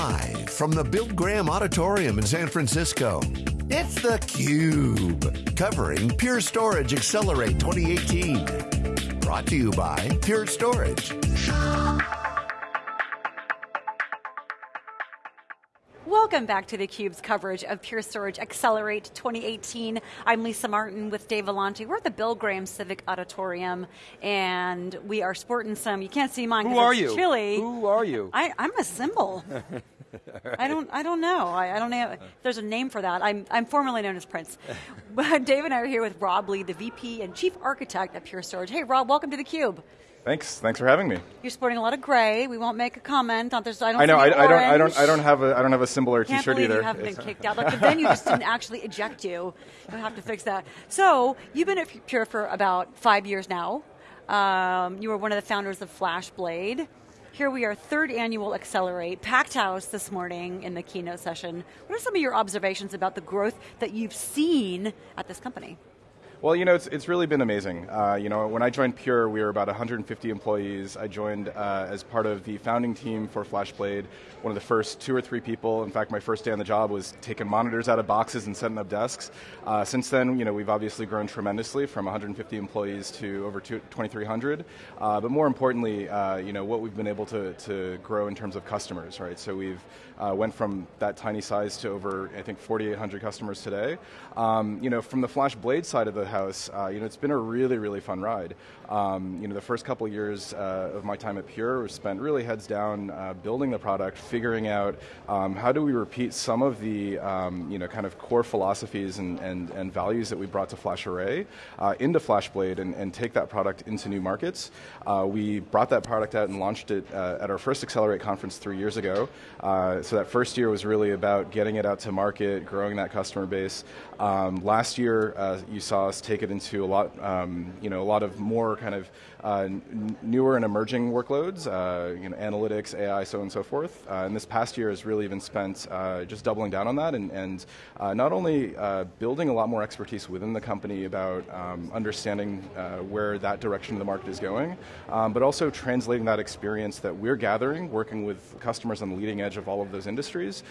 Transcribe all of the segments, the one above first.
Live from the Bill Graham Auditorium in San Francisco, it's theCUBE. Covering Pure Storage Accelerate 2018. Brought to you by Pure Storage. Welcome back to theCUBE's coverage of Pure Storage Accelerate 2018. I'm Lisa Martin with Dave Vellante. We're at the Bill Graham Civic Auditorium, and we are sporting some, you can't see mine Who are it's you? chilly. Who are you? I, I'm a symbol. I don't. I don't know. I, I don't know. There's a name for that. I'm. I'm formerly known as Prince. Dave and I are here with Rob Lee, the VP and Chief Architect at Pure Storage. Hey, Rob. Welcome to the Cube. Thanks. Thanks for having me. You're sporting a lot of gray. We won't make a comment on this. I don't. I know. I, I don't. I don't. I don't have a. I don't have a symbol or Can't T-shirt believe either. you haven't been kicked out. Like the venue just didn't actually eject you. You'll have to fix that. So you've been at Pure for about five years now. Um, you were one of the founders of FlashBlade. Here we are, third annual Accelerate, packed house this morning in the keynote session. What are some of your observations about the growth that you've seen at this company? Well, you know, it's, it's really been amazing. Uh, you know, when I joined Pure, we were about 150 employees. I joined uh, as part of the founding team for FlashBlade, one of the first two or three people. In fact, my first day on the job was taking monitors out of boxes and setting up desks. Uh, since then, you know, we've obviously grown tremendously from 150 employees to over 2,300. Uh, but more importantly, uh, you know, what we've been able to, to grow in terms of customers, right? So we've uh, went from that tiny size to over, I think, 4,800 customers today. Um, you know, from the FlashBlade side of the house, uh, you know, it's been a really, really fun ride. Um, you know, the first couple years uh, of my time at Pure was spent really heads down uh, building the product, figuring out um, how do we repeat some of the, um, you know, kind of core philosophies and, and, and values that we brought to FlashArray uh, into FlashBlade and, and take that product into new markets. Uh, we brought that product out and launched it uh, at our first Accelerate conference three years ago. So that first year was really about getting it out to market, growing that customer base. Um, last year, you saw us take it into a lot, um, you know, a lot of more kind of uh, n- newer and emerging workloads, uh, you know, analytics, AI, so on and so forth. Uh, and this past year has really been spent uh, just doubling down on that and, and not only building a lot more expertise within the company about um, understanding where that direction of the market is going, um, but also translating that experience that we're gathering, working with customers on the leading edge of all of those industries,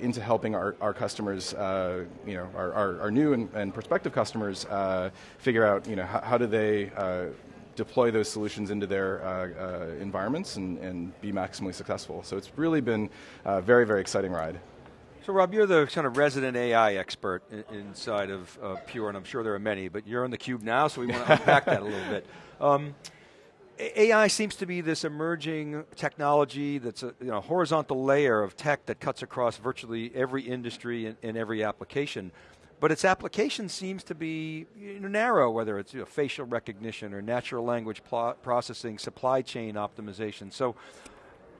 into helping our, our customers, you know, our, our, our new and, and prospective customers figure out, you know, how, how do they uh, deploy those solutions into their uh, uh, environments and, and be maximally successful. So it's really been a very, very exciting ride. So Rob, you're the kind of resident AI expert in, inside of uh, Pure, and I'm sure there are many, but you're on the cube now, so we want to unpack that a little bit. Um, AI seems to be this emerging technology that's a you know, horizontal layer of tech that cuts across virtually every industry and, and every application. But its application seems to be narrow, whether it's you know, facial recognition or natural language pl- processing, supply chain optimization. So,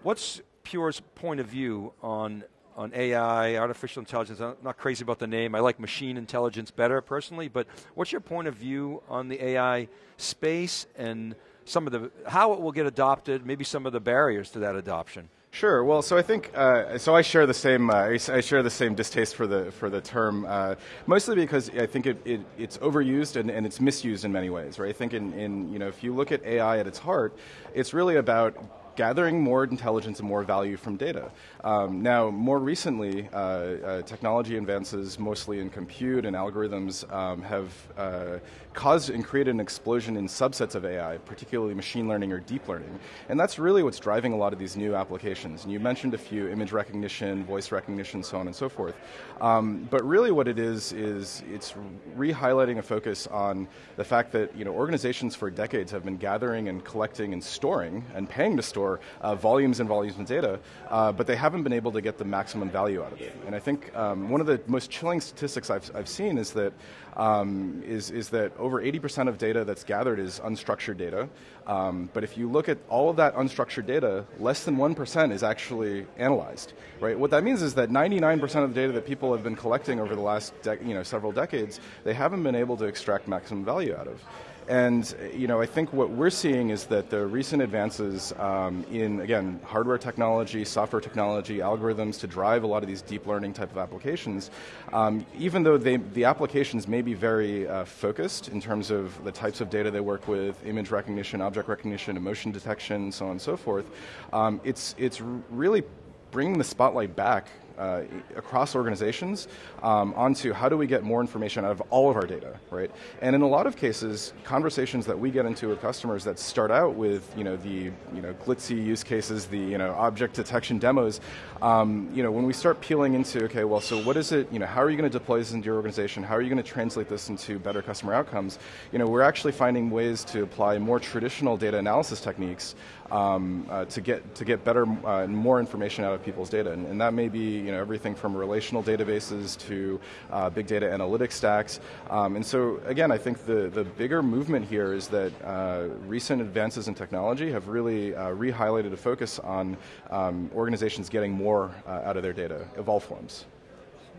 what's Pure's point of view on on AI, artificial intelligence? I'm not crazy about the name. I like machine intelligence better personally. But what's your point of view on the AI space and some of the how it will get adopted? Maybe some of the barriers to that adoption. Sure. Well, so I think uh, so. I share the same. Uh, I share the same distaste for the for the term, uh, mostly because I think it, it, it's overused and, and it's misused in many ways. Right. I think in, in you know if you look at AI at its heart, it's really about gathering more intelligence and more value from data. Um, now, more recently, uh, uh, technology advances, mostly in compute and algorithms, um, have uh, caused and created an explosion in subsets of AI, particularly machine learning or deep learning. And that's really what's driving a lot of these new applications. And you mentioned a few image recognition, voice recognition, so on and so forth. Um, but really, what it is is it's re-highlighting a focus on the fact that you know organizations for decades have been gathering and collecting and storing and paying to store uh, volumes and volumes of data, uh, but they haven't been able to get the maximum value out of it. And I think um, one of the most chilling statistics I've, I've seen is that um, is, is that over 80% of data that's gathered is unstructured data. Um, but if you look at all of that unstructured data, less than 1% is actually analyzed. Right? What that means is that 99% of the data that people have been collecting over the last you know, several decades, they haven't been able to extract maximum value out of. And you know, I think what we're seeing is that the recent advances um, in again hardware technology, software technology, algorithms to drive a lot of these deep learning type of applications, um, even though they, the applications may be very uh, focused in terms of the types of data they work with, image recognition, object recognition, emotion detection, so on and so forth, um, it's it's really bringing the spotlight back uh, across organizations um, onto how do we get more information out of all of our data, right? And in a lot of cases, conversations that we get into with customers that start out with you know the you know glitzy use cases, the you know object detection demos, um, you know when we start peeling into okay, well, so what is it? You know, how are you going to deploy this into your organization? How are you going to translate this into better customer outcomes? You know, we're actually finding ways to apply more traditional data analysis techniques um, uh, to get to get better uh, and more information out of people's data, and, and, that may be you know everything from relational databases to uh, big data analytics stacks. Um, and so again, I think the the bigger movement here is that uh, recent advances in technology have really uh, re-highlighted a focus on um, organizations getting more uh, out of their data of all forms.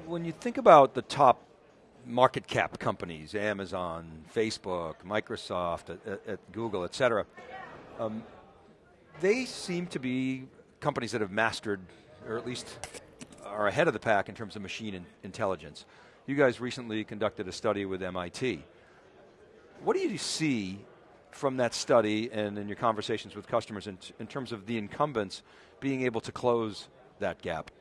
When you think about the top market cap companies, Amazon, Facebook, Microsoft, at, at Google, et cetera. They seem to be companies that have mastered, or at least are ahead of the pack in terms of machine in intelligence. You guys recently conducted a study with MIT. What do you see from that study and in your conversations with customers in, in terms of the incumbents being able to close that gap?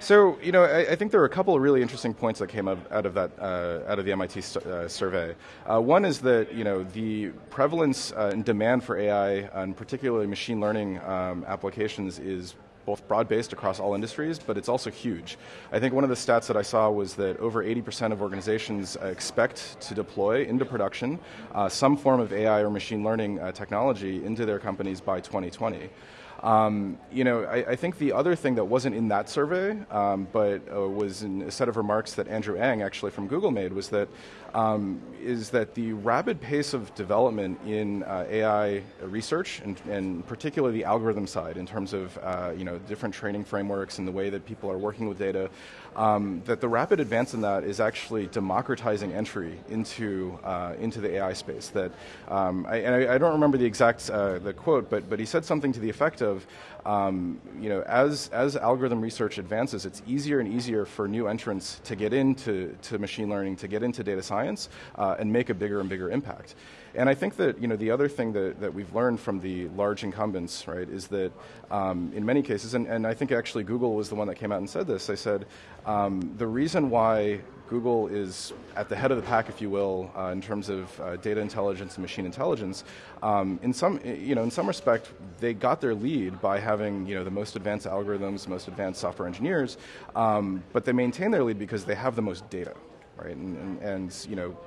So, you know, I, I, think there are a couple of really interesting points that came out, out of that uh, out of the MIT uh, survey. Uh, one is that you know the prevalence uh, and demand for AI, and particularly machine learning um, applications, is both broad-based across all industries, but it's also huge. I think one of the stats that I saw was that over 80% of organizations uh, expect to deploy into production uh, some form of AI or machine learning technology into their companies by 2020. Um, you know, I, I, think the other thing that wasn't in that survey, um, but uh, was in a set of remarks that Andrew Ng actually from Google made, was that um, is that the rapid pace of development in uh, AI research, and, and, particularly the algorithm side, in terms of uh, you know different training frameworks and the way that people are working with data, um, that the rapid advance in that is actually democratizing entry into uh, into the AI space. That um, I, and I, I, don't remember the exact uh, the quote, but but he said something to the effect of um, you know, as, as algorithm research advances, it's easier and easier for new entrants to get into to machine learning, to get into data science, uh, and make a bigger and bigger impact. And I think that you know the other thing that, that we've learned from the large incumbents, right, is that um, in many cases, and, and I think actually Google was the one that came out and said this. They said um, the reason why Google is at the head of the pack, if you will, uh, in terms of uh, data intelligence and machine intelligence. Um, in some, you know, in some respect, they got their lead by having you know the most advanced algorithms, most advanced software engineers, um, but they maintain their lead because they have the most data, right? And, and, and you know,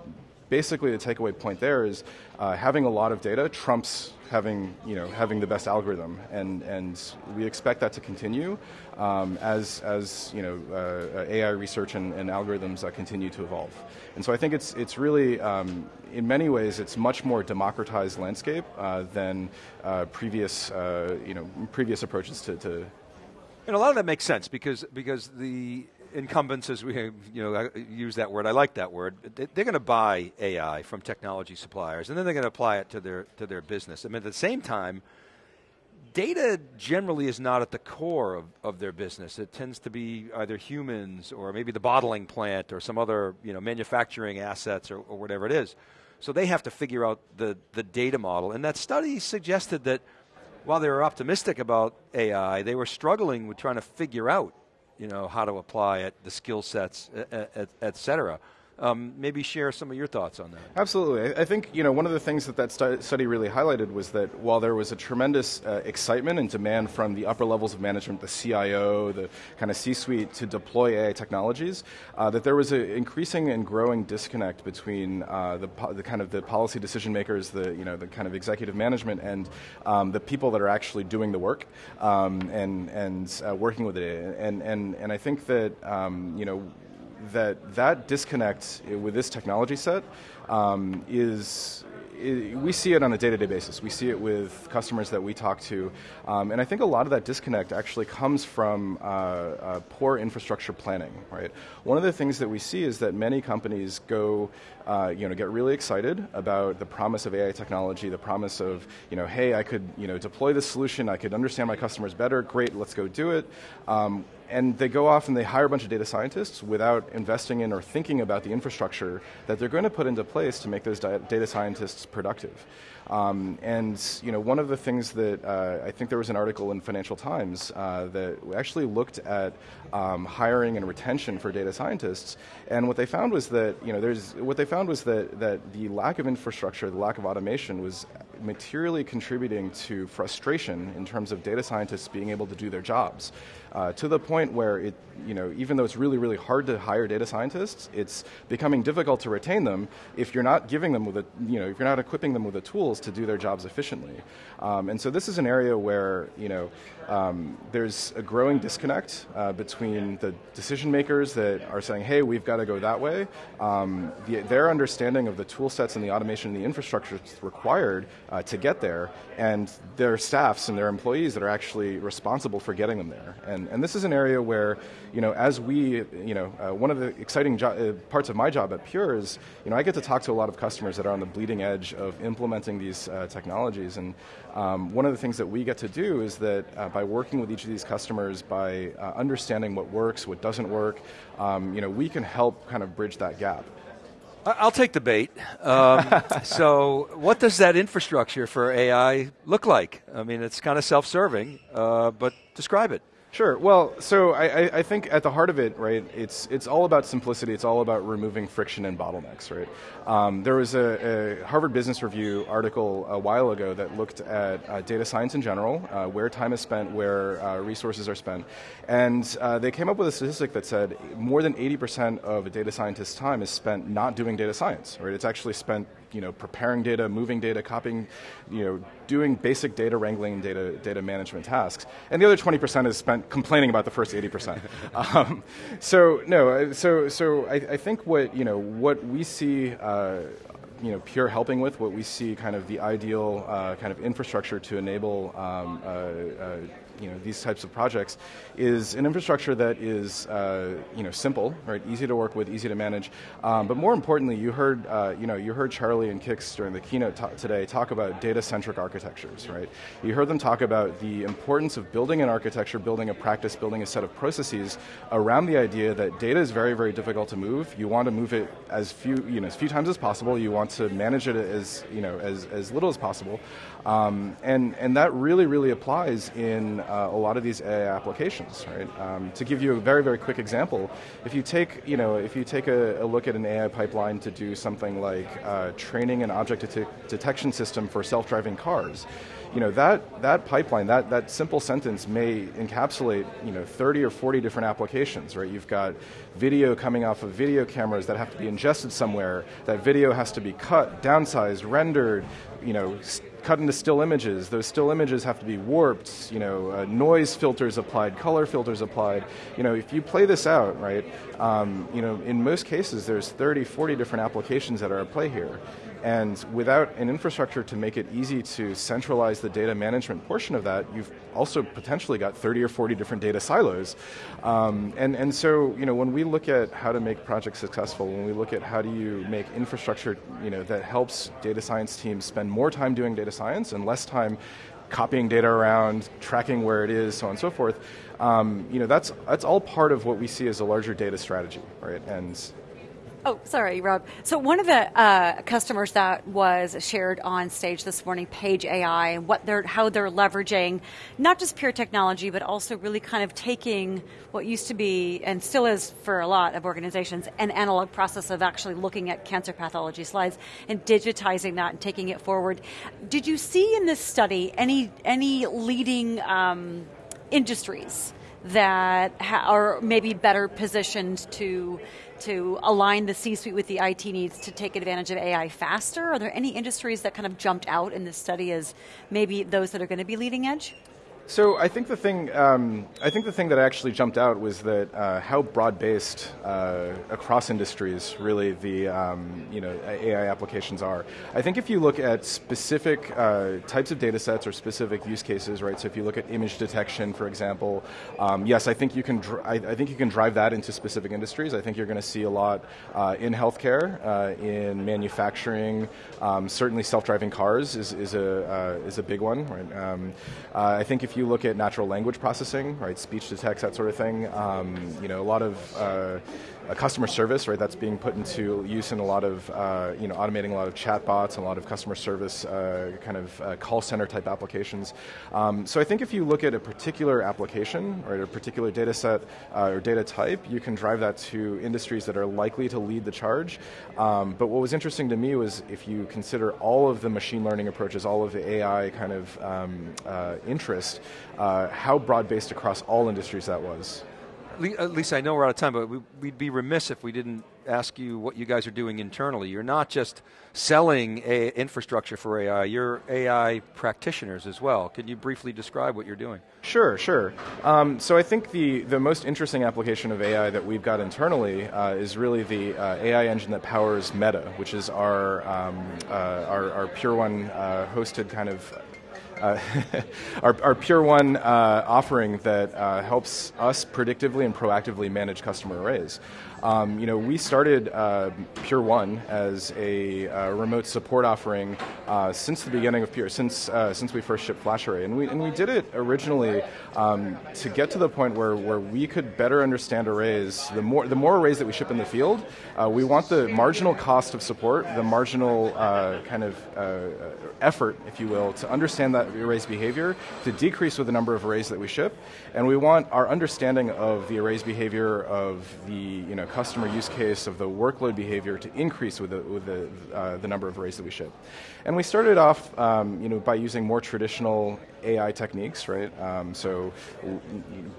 basically the takeaway point there is uh, having a lot of data trumps having you know having the best algorithm, and and we expect that to continue um, as as you know uh, AI research and, and algorithms uh, continue to evolve. And so I think it's it's really um, in many ways it's much more democratized landscape uh, than uh, previous uh, you know previous approaches to, to and a lot of that makes sense because because the incumbents, as we you know use that word, I like that word. They're going to buy AI from technology suppliers, and then they're going to apply it to their to their business. I mean, at the same time, data generally is not at the core of, of their business. It tends to be either humans or maybe the bottling plant or some other you know manufacturing assets or, or whatever it is. So they have to figure out the the data model, and that study suggested that while they were optimistic about AI, they were struggling with trying to figure out you know, how to apply it, the skill sets, et, et cetera. Um, maybe share some of your thoughts on that. Absolutely. I think you know one of the things that that study really highlighted was that while there was a tremendous uh, excitement and demand from the upper levels of management, the CIO, the kind of C-suite, to deploy AI technologies, uh, that there was an increasing and growing disconnect between uh, the, the, kind of the policy decision makers, the you know the kind of executive management, and um, the people that are actually doing the work um, and and uh, working with it. And and and I think that um, you know that that disconnect with this technology set um, is we see it on a day-to-day basis. We see it with customers that we talk to, um, and I think a lot of that disconnect actually comes from uh, uh, poor infrastructure planning. Right. One of the things that we see is that many companies go, uh, you know, get really excited about the promise of AI technology, the promise of, you know, hey, I could, you know, deploy this solution, I could understand my customers better. Great, let's go do it. Um, and they go off and they hire a bunch of data scientists without investing in or thinking about the infrastructure that they're going to put into place to make those data scientists productive. Um, and you know, one of the things that uh, I think there was an article in Financial Times uh, that actually looked at um, hiring and retention for data scientists, and what they found was that you know, there's what they found was that that the lack of infrastructure, the lack of automation, was materially contributing to frustration in terms of data scientists being able to do their jobs. Uh, to the point where it, you know, even though it's really, really hard to hire data scientists, it's becoming difficult to retain them if you're not giving them with a, you know, if you're not equipping them with the tools to do their jobs efficiently. Um, and so this is an area where, you know, um, there's a growing disconnect uh, between the decision makers that are saying, hey, we've got to go that way, um, the, their understanding of the tool sets and the automation and the infrastructure required uh, to get there, and their staffs and their employees that are actually responsible for getting them there. And, and this is an area where, you know, as we, you know, uh, one of the exciting uh, parts of my job at Pure is, you know, I get to talk to a lot of customers that are on the bleeding edge of implementing these uh, technologies. And um, one of the things that we get to do is that uh, by working with each of these customers, by uh, understanding what works, what doesn't work, um, you know, we can help kind of bridge that gap. I'll take the bait. Um, so, what does that infrastructure for AI look like? I mean, it's kind of self serving, uh, but describe it. Sure. Well, so I, I, think at the heart of it, right, it's it's all about simplicity. It's all about removing friction and bottlenecks, right? Um, there was a, a, Harvard Business Review article a while ago that looked at uh, data science in general, uh, where time is spent, where uh, resources are spent, and uh, they came up with a statistic that said more than 80% of a data scientist's time is spent not doing data science, right? It's actually spent you know, preparing data, moving data, copying, you know, doing basic data wrangling and data, data management tasks. And the other 20% is spent complaining about the first 80%. um, so, no, so, so I, I, think what, you know, what we see uh, you know, Pure helping with, what we see kind of the ideal uh, kind of infrastructure to enable um, uh, uh you know these types of projects is an infrastructure that is uh, you know simple, right, easy to work with, easy to manage. Um, but more importantly, you heard uh, you know you heard Charlie and Kix during the keynote today talk about data-centric architectures, right? You heard them talk about the importance of building an architecture, building a practice, building a set of processes around the idea that data is very very difficult to move. You want to move it as few you know as few times as possible. You want to manage it as you know as as little as possible, um, and and that really really applies in uh, a lot of these AI applications, right? Um, to give you a very, very quick example, if you take, you know, if you take a, a look at an AI pipeline to do something like uh, training an object det- detection system for self-driving cars, you know, that, that pipeline, that, that simple sentence may encapsulate, you know, 30 or 40 different applications, right? You've got video coming off of video cameras that have to be ingested somewhere. That video has to be cut, downsized, rendered, you know, cut into still images. Those still images have to be warped, you know, uh, noise filters applied, color filters applied. You know, if you play this out, right, um, you know, in most cases there's 30, 40 different applications that are at play here. And without an infrastructure to make it easy to centralize the data management portion of that, you've also potentially got 30 or 40 different data silos. Um, and, and so, you know, when we look at how to make projects successful, when we look at how do you make infrastructure, you know, that helps data science teams spend more time doing data science and less time copying data around, tracking where it is, so on and so forth. Um, you know, that's that's all part of what we see as a larger data strategy, right? And Oh, sorry, Rob. So one of the uh, customers that was shared on stage this morning, Paige AI, and what they're how they're leveraging not just pure technology, but also really kind of taking what used to be and still is for a lot of organizations an analog process of actually looking at cancer pathology slides and digitizing that and taking it forward. Did you see in this study any any leading um, industries that ha- are maybe better positioned to? To align the C-suite with the IT needs to take advantage of AI faster? Are there any industries that kind of jumped out in this study as maybe those that are going to be leading edge? So I think the thing um, I think the thing that actually jumped out was that uh, how broad-based uh, across industries really the um, you know AI applications are. I think if you look at specific uh, types of data sets or specific use cases, right? So if you look at image detection, for example, um, yes, I think you can I, I, think you can drive that into specific industries. I think you're going to see a lot uh, in healthcare, uh, in manufacturing. Um, certainly, self-driving cars is, is a uh, is a big one. Right? Um, I think if if you look at natural language processing, right, speech to text, that sort of thing, um, you know, a lot of uh, customer service, right, that's being put into use in a lot of, uh, you know, automating a lot of chatbots a lot of customer service uh, kind of uh, call center type applications. Um, so I think if you look at a particular application, or a particular data set uh, or data type, you can drive that to industries that are likely to lead the charge. Um, but what was interesting to me was if you consider all of the machine learning approaches, all of the AI kind of um, uh, interest, uh, how broad-based across all industries that was. At least I know we're out of time, but we'd be remiss if we didn't ask you what you guys are doing internally. You're not just selling a infrastructure for AI, you're AI practitioners as well. Can you briefly describe what you're doing? Sure, sure. Um, so I think the, the most interesting application of AI that we've got internally uh, is really the uh, AI engine that powers Meta, which is our, um, uh, our, our Pure One uh, hosted kind of uh, our, our, Pure One uh, offering that uh, helps us predictively and proactively manage customer arrays. Um, you know, we started uh, Pure One as a uh, remote support offering since the beginning of Pure, since since we first shipped FlashArray, and we and we did it originally um, to get to the point where, where we could better understand arrays. The more the more arrays that we ship in the field, we want the marginal cost of support, the marginal kind of effort, if you will, to understand that array's behavior to decrease with the number of arrays that we ship, and we want our understanding of the array's behavior of the you know customer use case of the workload behavior to increase with the, with the, uh, the number of arrays that we ship. And we started off um, you know, by using more traditional AI techniques, right? Um, so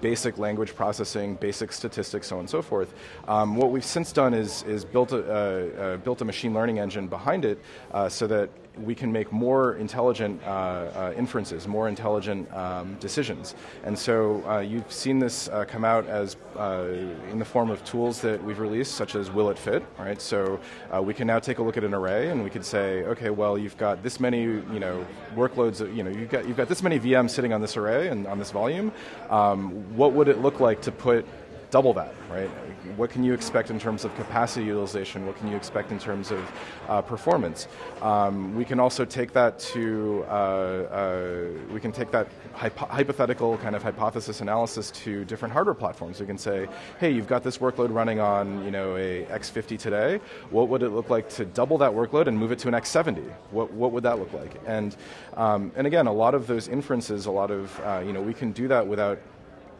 basic language processing, basic statistics, so on and so forth. Um, what we've since done is, is built, a, uh, uh, built a machine learning engine behind it uh, so that we can make more intelligent uh, uh, inferences, more intelligent um, decisions. And so uh, you've seen this uh, come out as uh, in the form of tools that we've released, such as Will It Fit, right? So uh, we can now take a look at an array and we could say, okay, well, you've got this many, you know, workloads, you know, you've got, you've got this many VMs sitting on this array and on this volume. Um, what would it look like to put double that, right? What can you expect in terms of capacity utilization? What can you expect in terms of uh, performance? Um, we can also take that to, uh, uh, we can take that hypo hypothetical kind of hypothesis analysis to different hardware platforms. We can say, hey, you've got this workload running on, you know, a X50 today. What would it look like to double that workload and move it to an X70? What, what would that look like? And, um, and again, a lot of those inferences, a lot of, uh, you know, we can do that without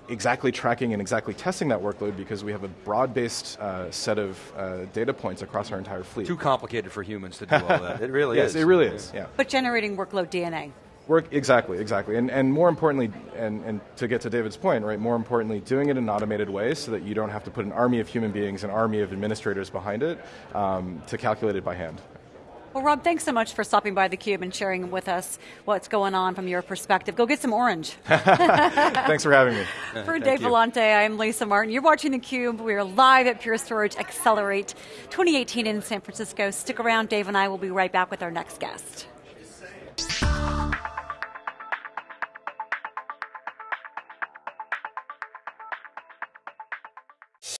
exactly tracking and exactly testing that workload because we have a broad-based uh, set of uh, data points across our entire fleet. Too complicated for humans to do all that. It really yes, is. Yes, it really is. Yeah. But generating workload DNA. Work exactly, exactly, and and more importantly, and, and to get to David's point, right? More importantly, doing it in an automated way so that you don't have to put an army of human beings, an army of administrators behind it um, to calculate it by hand. Well, Rob, thanks so much for stopping by theCUBE and sharing with us what's going on from your perspective. Go get some orange. thanks for having me. for Dave Vellante, I'm Lisa Martin. You're watching theCUBE. We are live at Pure Storage Accelerate 2018 in San Francisco. Stick around, Dave and I will be right back with our next guest.